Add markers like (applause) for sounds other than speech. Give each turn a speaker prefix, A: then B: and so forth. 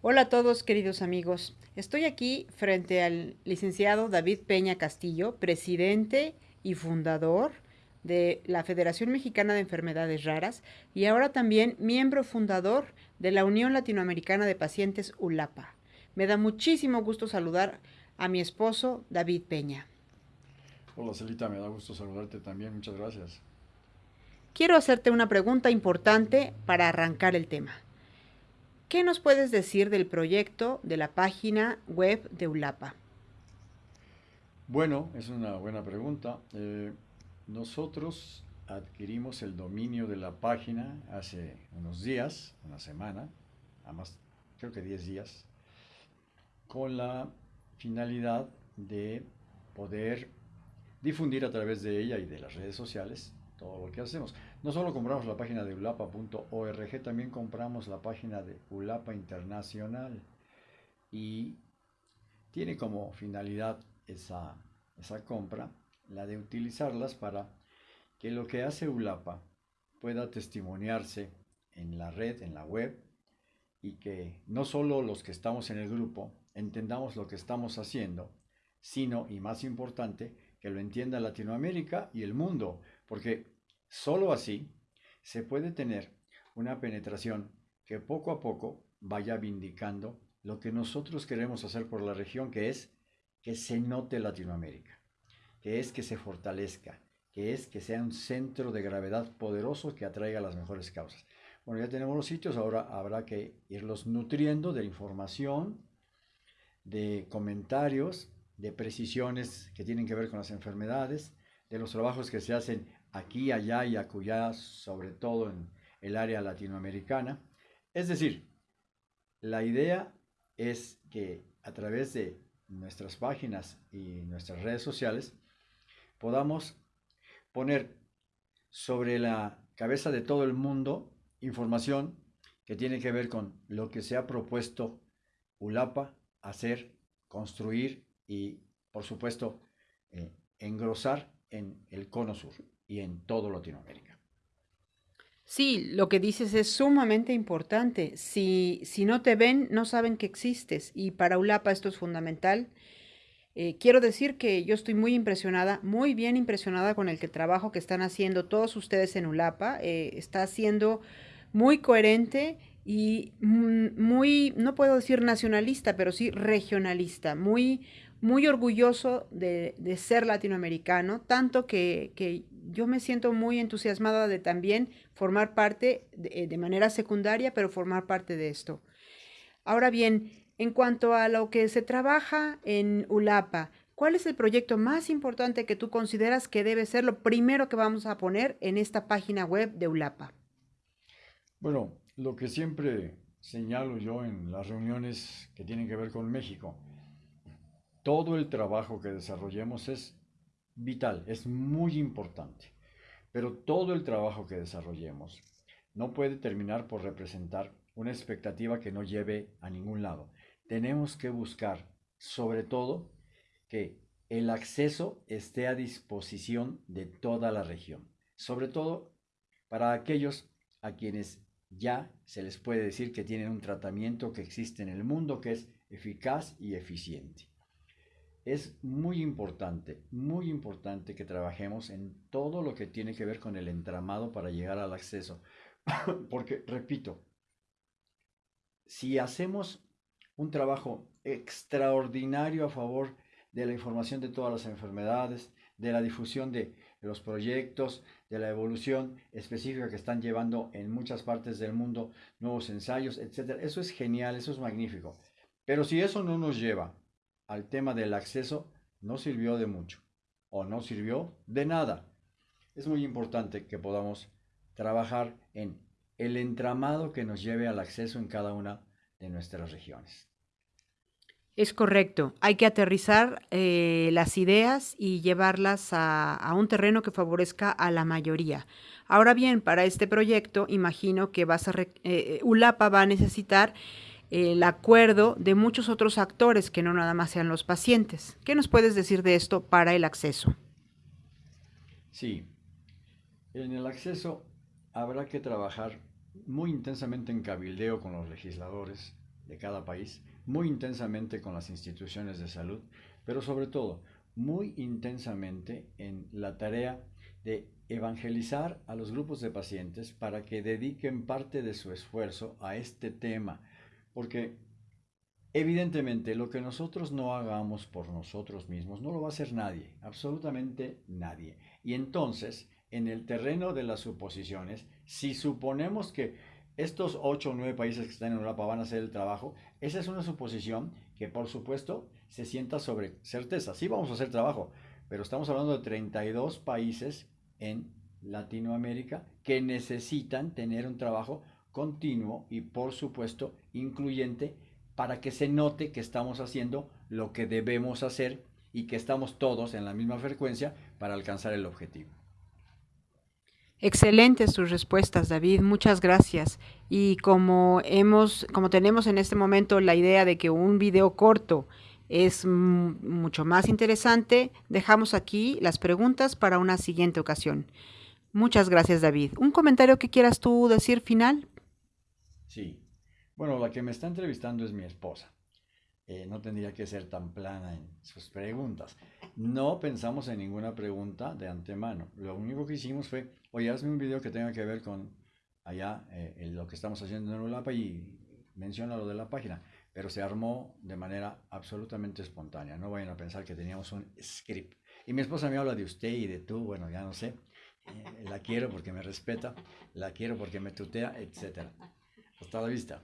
A: Hola a todos queridos amigos. Estoy aquí frente al licenciado David Peña Castillo, presidente y fundador de la Federación Mexicana de Enfermedades Raras y ahora también miembro fundador de la Unión Latinoamericana de Pacientes ULAPA. Me da muchísimo gusto saludar a mi esposo David Peña.
B: Hola Celita, me da gusto saludarte también, muchas gracias.
A: Quiero hacerte una pregunta importante para arrancar el tema. ¿Qué nos puedes decir del proyecto de la página web de ULAPA?
B: Bueno, es una buena pregunta. Eh, nosotros adquirimos el dominio de la página hace unos días, una semana, creo que 10 días, con la finalidad de poder difundir a través de ella y de las redes sociales todo lo que hacemos. No solo compramos la página de ulapa.org, también compramos la página de Ulapa Internacional y tiene como finalidad esa, esa compra la de utilizarlas para que lo que hace ULAPA pueda testimoniarse en la red, en la web, y que no solo los que estamos en el grupo entendamos lo que estamos haciendo, sino, y más importante, que lo entienda Latinoamérica y el mundo, porque solo así se puede tener una penetración que poco a poco vaya vindicando lo que nosotros queremos hacer por la región, que es que se note Latinoamérica, que es que se fortalezca, que es que sea un centro de gravedad poderoso que atraiga las mejores causas. Bueno, ya tenemos los sitios, ahora habrá que irlos nutriendo de información, de comentarios, de precisiones que tienen que ver con las enfermedades, de los trabajos que se hacen aquí, allá y acullá, sobre todo en el área latinoamericana. Es decir, la idea es que a través de nuestras páginas y nuestras redes sociales podamos poner sobre la cabeza de todo el mundo información que tiene que ver con lo que se ha propuesto ULAPA hacer, construir y, por supuesto, eh, engrosar en el cono sur y en todo Latinoamérica.
A: Sí, lo que dices es sumamente importante. Si, si no te ven, no saben que existes y para ULAPA esto es fundamental. Eh, quiero decir que yo estoy muy impresionada, muy bien impresionada con el que trabajo que están haciendo todos ustedes en ULAPA. Eh, está siendo muy coherente y muy, no puedo decir nacionalista, pero sí regionalista, muy, muy orgulloso de, ser latinoamericano, tanto que, yo me siento muy entusiasmada de también formar parte de, manera secundaria, pero formar parte de esto. Ahora bien, en cuanto a lo que se trabaja en ULAPA, ¿cuál es el proyecto más importante que tú consideras que debe ser lo primero que vamos a poner en esta página web de ULAPA?
B: Bueno, lo que siempre señalo yo en las reuniones que tienen que ver con México, todo el trabajo que desarrollemos es vital, es muy importante, pero todo el trabajo que desarrollemos no puede terminar por representar una expectativa que no lleve a ningún lado. Tenemos que buscar, sobre todo, que el acceso esté a disposición de toda la región, sobre todo para aquellos a quienes ya se les puede decir que tienen un tratamiento que existe en el mundo que es eficaz y eficiente es muy importante, muy importante que trabajemos en todo lo que tiene que ver con el entramado para llegar al acceso. (laughs) Porque, repito, si hacemos un trabajo extraordinario a favor de la información de todas las enfermedades, de la difusión de los proyectos, de la evolución específica que están llevando en muchas partes del mundo, nuevos ensayos, etc. Eso es genial, eso es magnífico. Pero si eso no nos lleva al tema del acceso no sirvió de mucho o no sirvió de nada. Es muy importante que podamos trabajar en el entramado que nos lleve al acceso en cada una de nuestras regiones.
A: Es correcto. Hay que aterrizar eh, las ideas y llevarlas a, un terreno que favorezca a la mayoría. Ahora bien, para este proyecto, imagino que a eh, ULAPA va a necesitar el acuerdo de muchos otros actores que no nada más sean los pacientes. ¿Qué nos puedes decir de esto para el acceso?
B: Sí, en el acceso habrá que trabajar muy intensamente en cabildeo con los legisladores de cada país, muy intensamente con las instituciones de salud, pero sobre todo muy intensamente en la tarea de evangelizar a los grupos de pacientes para que dediquen parte de su esfuerzo a este tema, porque evidentemente lo que nosotros no hagamos por nosotros mismos no lo va a hacer nadie, absolutamente nadie. Y entonces, en el terreno de las suposiciones, si suponemos que estos ocho o nueve países que están en Europa van a hacer el trabajo, esa es una suposición que por supuesto se sienta sobre certeza. Sí vamos a hacer trabajo, pero estamos hablando de 32 países en Latinoamérica que necesitan tener un trabajo continuo y por supuesto incluyente para que se note que estamos haciendo lo que debemos hacer y que estamos todos en la misma frecuencia para alcanzar el objetivo.
A: Excelentes sus respuestas, David. Muchas gracias. Y como hemos, como tenemos en este momento la idea de que un video corto es mucho más interesante, dejamos aquí las preguntas para una siguiente ocasión. Muchas gracias, David. ¿Un comentario que quieras tú decir final?
B: Sí. Bueno, la que me está entrevistando es mi esposa. Eh, no tendría que ser tan plana en sus preguntas. No pensamos en ninguna pregunta de antemano. Lo único que hicimos fue, oye, hazme un video que tenga que ver con allá eh, lo que estamos haciendo en Europa y menciona lo de la página pero se armó de manera absolutamente espontánea. No vayan a pensar que teníamos un script. Y mi esposa me habla de usted y de tú, bueno, ya no sé. Eh, la quiero porque me respeta, la quiero porque me tutea, etc. Hasta la vista.